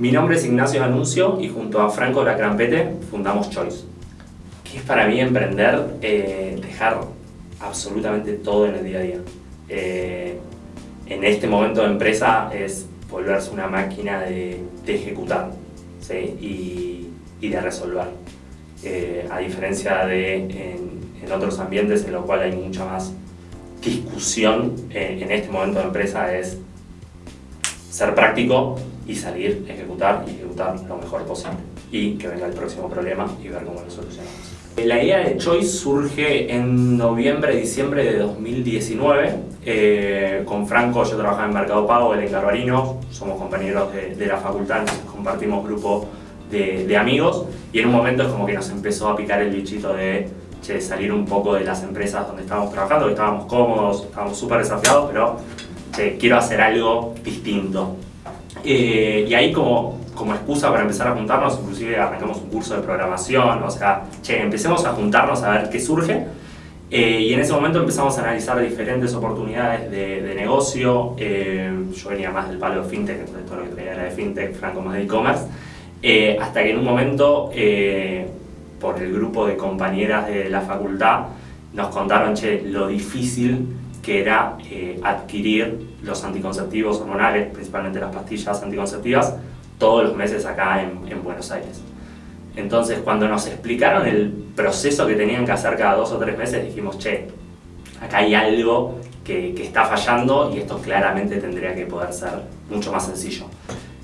Mi nombre es Ignacio Anuncio y junto a Franco Lacrampete fundamos Choice. ¿Qué es para mí emprender? Eh, dejar absolutamente todo en el día a día. Eh, en este momento de empresa es volverse una máquina de, ejecutar y, de resolver. Eh, a diferencia de en, otros ambientes en los cuales hay mucha más discusión, en este momento de empresa es ser práctico y salir, ejecutar y ejecutar lo mejor posible. Y que venga el próximo problema y ver cómo lo solucionamos. La idea de Choice surge en noviembre, diciembre de 2019. Eh, con Franco yo trabajaba en Mercado Pago, él en Garbarino, somos compañeros de, la facultad, compartimos grupo de, amigos y en un momento es como que nos empezó a picar el bichito de salir un poco de las empresas donde estábamos trabajando, que estábamos cómodos, estábamos súper desafiados, pero quiero hacer algo distinto. Eh, y ahí como, como excusa para empezar a juntarnos, inclusive arrancamos un curso de programación, o sea, che, empecemos a juntarnos a ver qué surge. Eh, y en ese momento empezamos a analizar diferentes oportunidades de, negocio. Eh, yo venía más del palo de fintech, entonces todo lo que traía era de fintech, Franco más de e-commerce. hasta que en un momento, por el grupo de compañeras de la facultad, nos contaron, che, lo difícil que era adquirir los anticonceptivos hormonales, principalmente las pastillas anticonceptivas, todos los meses acá en, Buenos Aires. Entonces, cuando nos explicaron el proceso que tenían que hacer cada dos o tres meses, dijimos, che, acá hay algo que, que, está fallando y esto claramente tendría que poder ser mucho más sencillo.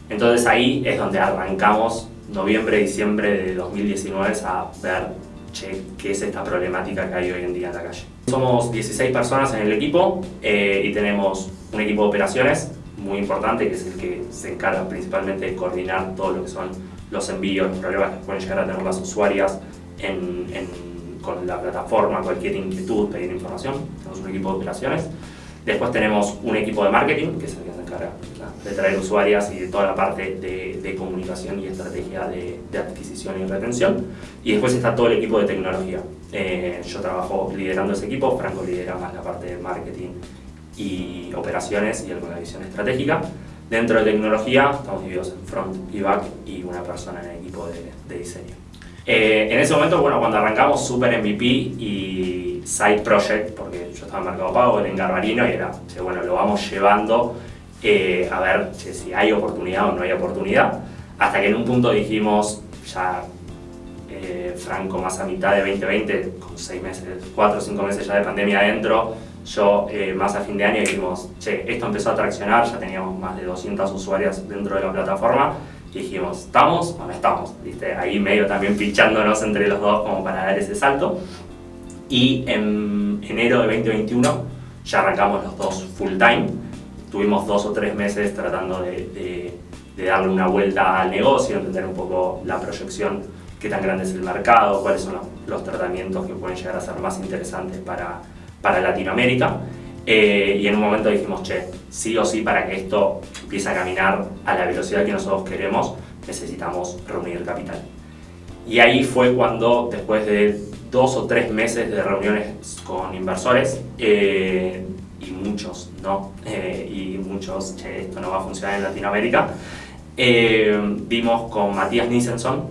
Entonces ahí es donde arrancamos noviembre, diciembre de 2019 a ver, che, qué es esta problemática que hay hoy en día en la calle. Somos 16 personas en el equipo eh, y tenemos un equipo de operaciones muy importante, que es el que se encarga principalmente de coordinar todo lo que son los envíos, los problemas que pueden llegar a tener las usuarias con la plataforma, cualquier inquietud, pedir información. Tenemos un equipo de operaciones. Después tenemos un equipo de marketing, que es el que se encarga de traer usuarias y de toda la parte de, comunicación y estrategia de, adquisición y retención. Y después está todo el equipo de tecnología. Eh, yo trabajo liderando ese equipo, Franco lidera más la parte de marketing y operaciones y alguna visión estratégica. Dentro de tecnología estamos divididos en front y back y una persona en el equipo de, diseño. Eh, en ese momento, bueno, cuando arrancamos Super MVP y Side Project, porque estaba en Mercado Pago, en Garbarino y era, bueno, lo vamos llevando eh, a ver si hay oportunidad o no hay oportunidad, hasta que en un punto dijimos, ya eh, Franco más a mitad de 2020, con seis meses, cuatro o cinco meses ya de pandemia adentro, yo eh, más a fin de año dijimos, che, esto empezó a traccionar, ya teníamos más de 200 usuarios dentro de la plataforma y dijimos, ¿estamos o no estamos? ¿Viste? Ahí medio también pinchándonos entre los dos como para dar ese salto. Y en enero de 2021 ya arrancamos los dos full time. Tuvimos dos o tres meses tratando de, de darle una vuelta al negocio, entender un poco la proyección, qué tan grande es el mercado, cuáles son los tratamientos que pueden llegar a ser más interesantes para para Latinoamérica. Eh, y en un momento dijimos, che, sí o sí para que esto empiece a caminar a la velocidad que nosotros queremos, necesitamos reunir capital. Y ahí fue cuando, después de dos o tres meses de reuniones con inversores, eh, y muchos no, eh, y muchos, che, esto no va a funcionar en Latinoamérica, vimos con Matías Nissenson,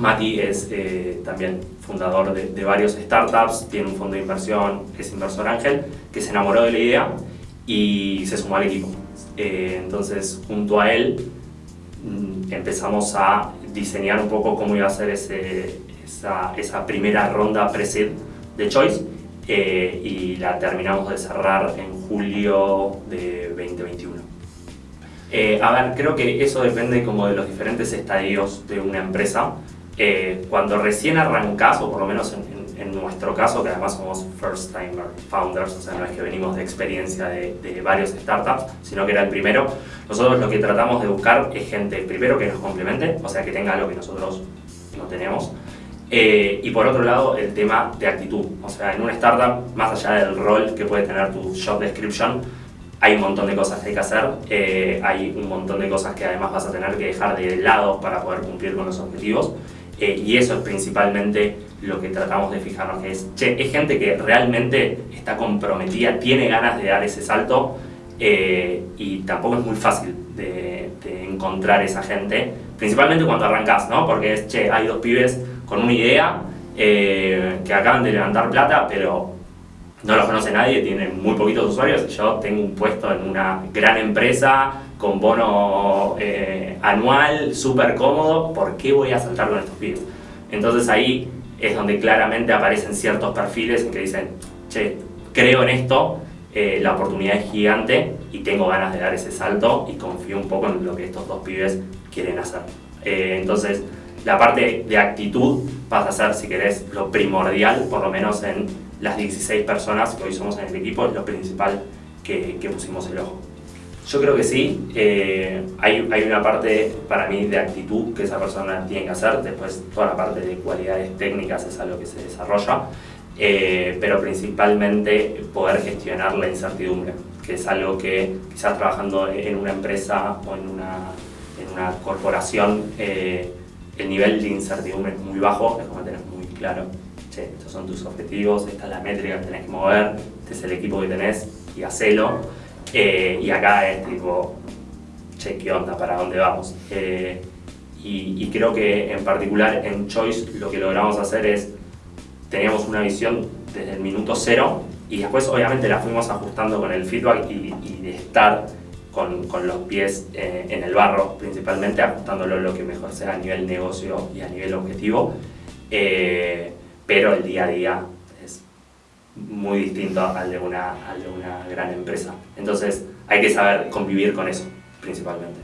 Mati es eh, también fundador de, varios startups, tiene un fondo de inversión, es inversor ángel, que se enamoró de la idea y se sumó al equipo. Eh, entonces, junto a él, mm, empezamos a diseñar un poco cómo iba a ser ese, esa, primera ronda pre de Choice eh, y la terminamos de cerrar en julio de 2021. a ver, creo que eso depende como de los diferentes estadios de una empresa. Eh, cuando recién arrancás, o por lo menos en, nuestro caso, que además somos first timer founders, o sea, no es que venimos de experiencia de, varios startups, sino que era el primero, nosotros lo que tratamos de buscar es gente, primero, que nos complemente, o sea, que tenga algo que nosotros no tenemos, eh, y por otro lado, el tema de actitud. O sea, en una startup, más allá del rol que puede tener tu job description, hay un montón de cosas que hay que hacer, eh, hay un montón de cosas que además vas a tener que dejar de lado para poder cumplir con los objetivos. Eh, y eso es principalmente lo que tratamos de fijarnos, que es, che, es gente que realmente está comprometida, tiene ganas de dar ese salto eh, y tampoco es muy fácil de, encontrar esa gente, principalmente cuando arrancas, ¿no? Porque es, che, hay dos pibes con una idea eh, que acaban de levantar plata, pero no los conoce nadie, tienen muy poquitos usuarios. Yo tengo un puesto en una gran empresa con bono eh, anual, súper cómodo. ¿Por qué voy a saltar con estos pibes? Entonces ahí es donde claramente aparecen ciertos perfiles que dicen, che, creo en esto, eh, la oportunidad es gigante y tengo ganas de dar ese salto y confío un poco en lo que estos dos pibes quieren hacer. Entonces, la parte de actitud pasa a ser, si querés, lo primordial, por lo menos en las 16 personas que hoy somos en el equipo, lo principal que, pusimos el ojo. Yo creo que sí, eh, hay, hay, una parte para mí de actitud que esa persona tiene que hacer, después toda la parte de cualidades técnicas es algo que se desarrolla, eh, pero principalmente poder gestionar la incertidumbre, que es algo que quizás trabajando en una empresa o en una, en una corporación, eh, el nivel de incertidumbre es muy bajo, es como tener muy claro estos son tus objetivos, esta es la métrica que tenés que mover, este es el equipo que tenés y hacelo. Eh, y acá es tipo, che, ¿qué onda? ¿Para dónde vamos? Eh, y, creo que en particular en Choice lo que logramos hacer es, teníamos una visión desde el minuto cero y después obviamente la fuimos ajustando con el feedback y, de estar con, con, los pies eh, en el barro, principalmente ajustándolo lo que mejor sea a nivel negocio y a nivel objetivo pero el día a día es muy distinto al de una, al de una gran empresa. Entonces hay que saber convivir con eso, principalmente.